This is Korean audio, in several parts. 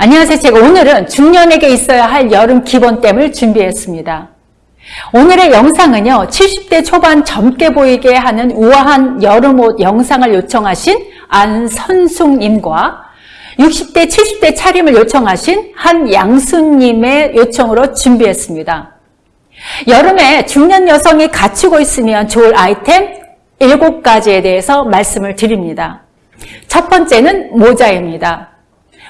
안녕하세요. 제가 오늘은 중년에게 있어야 할 여름 기본템을 준비했습니다. 오늘의 영상은요. 70대 초반 젊게 보이게 하는 우아한 여름옷 영상을 요청하신 안선숙님과 60대, 70대 차림을 요청하신 한양수님의 요청으로 준비했습니다. 여름에 중년 여성이 갖추고 있으면 좋을 아이템 7가지에 대해서 말씀을 드립니다. 첫 번째는 모자입니다.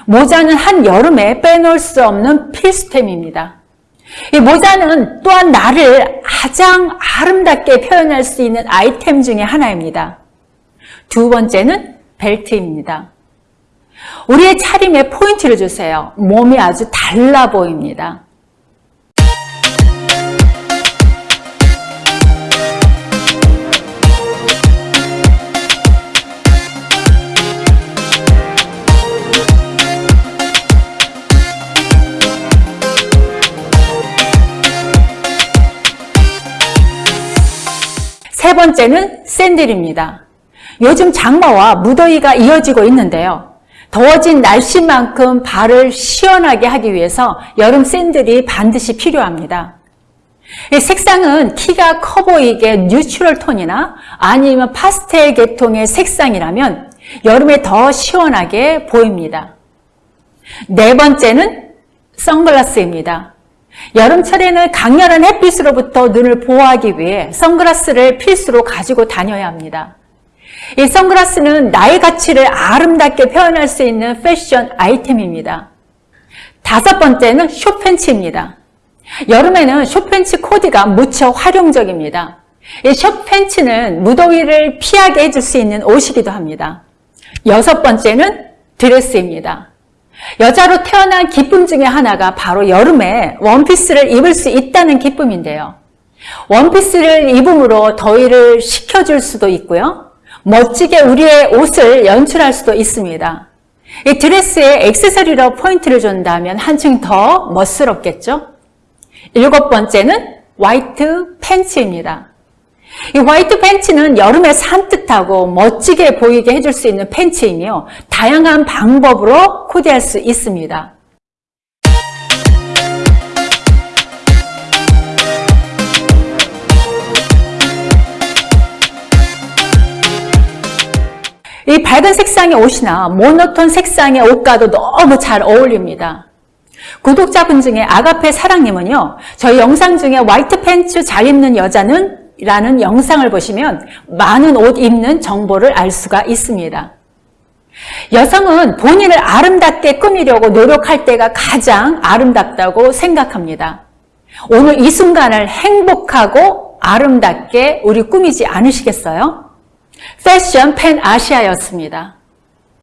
모자는 한 여름에 빼놓을 수 없는 필수템입니다. 이 모자는 또한 나를 가장 아름답게 표현할 수 있는 아이템 중에 하나입니다. 두 번째는 벨트입니다. 우리의 차림에 포인트를 주세요. 몸이 아주 달라 보입니다. 세 번째는 샌들입니다. 요즘 장마와 무더위가 이어지고 있는데요. 더워진 날씨만큼 발을 시원하게 하기 위해서 여름 샌들이 반드시 필요합니다. 색상은 키가 커 보이게 뉴트럴 톤이나 아니면 파스텔 계통의 색상이라면 여름에 더 시원하게 보입니다. 네 번째는 선글라스입니다. 여름철에는 강렬한 햇빛으로부터 눈을 보호하기 위해 선글라스를 필수로 가지고 다녀야 합니다. 이 선글라스는 나의 가치를 아름답게 표현할 수 있는 패션 아이템입니다. 다섯 번째는 숏팬츠입니다. 여름에는 숏팬츠 코디가 무척 활용적입니다. 이 숏팬츠는 무더위를 피하게 해줄 수 있는 옷이기도 합니다. 여섯 번째는 드레스입니다. 여자로 태어난 기쁨 중에 하나가 바로 여름에 원피스를 입을 수 있다는 기쁨인데요. 원피스를 입음으로 더위를 식혀줄 수도 있고요. 멋지게 우리의 옷을 연출할 수도 있습니다. 이 드레스에 액세서리로 포인트를 준다면 한층 더 멋스럽겠죠? 일곱 번째는 화이트 팬츠입니다. 이 화이트 팬츠는 여름에 산뜻하고 멋지게 보이게 해줄 수 있는 팬츠이며 다양한 방법으로 코디할 수 있습니다. 이 밝은 색상의 옷이나 모노톤 색상의 옷과도 너무 잘 어울립니다. 구독자분 중에 아가페 사랑님은요. 저희 영상 중에 화이트 팬츠 잘 입는 여자는 라는 영상을 보시면 많은 옷 입는 정보를 알 수가 있습니다. 여성은 본인을 아름답게 꾸미려고 노력할 때가 가장 아름답다고 생각합니다. 오늘 이 순간을 행복하고 아름답게 우리 꾸미지 않으시겠어요? 패션 팬 아시아였습니다.